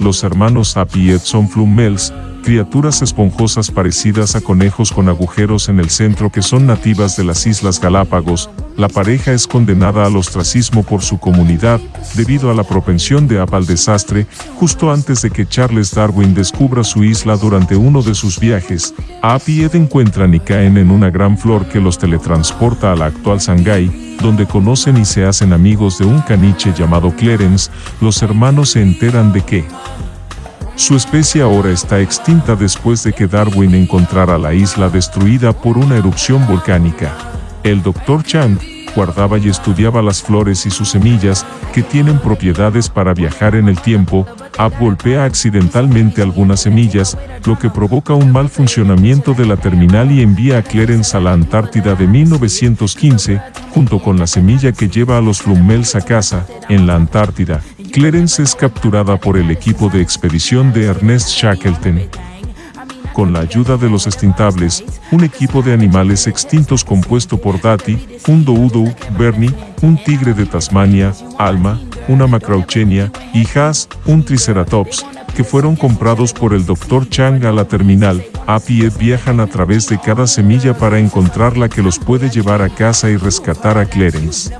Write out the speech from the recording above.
los hermanos Ed son flumels, criaturas esponjosas parecidas a conejos con agujeros en el centro que son nativas de las Islas Galápagos, la pareja es condenada al ostracismo por su comunidad, debido a la propensión de App al desastre, justo antes de que Charles Darwin descubra su isla durante uno de sus viajes, App y Ed encuentran y caen en una gran flor que los teletransporta a la actual Shanghái, donde conocen y se hacen amigos de un caniche llamado Clarence, los hermanos se enteran de que su especie ahora está extinta después de que Darwin encontrara la isla destruida por una erupción volcánica. El Dr. Chang guardaba y estudiaba las flores y sus semillas, que tienen propiedades para viajar en el tiempo, Ab golpea accidentalmente algunas semillas, lo que provoca un mal funcionamiento de la terminal y envía a Clarence a la Antártida de 1915, junto con la semilla que lleva a los Flummels a casa, en la Antártida. Clarence es capturada por el equipo de expedición de Ernest Shackleton. Con la ayuda de los extintables, un equipo de animales extintos compuesto por Dati, un Doudou, Bernie, un tigre de Tasmania, Alma, una Macrauchenia, y Haas, un Triceratops, que fueron comprados por el Dr. Chang a la terminal, App y Ed viajan a través de cada semilla para encontrar la que los puede llevar a casa y rescatar a Clarence.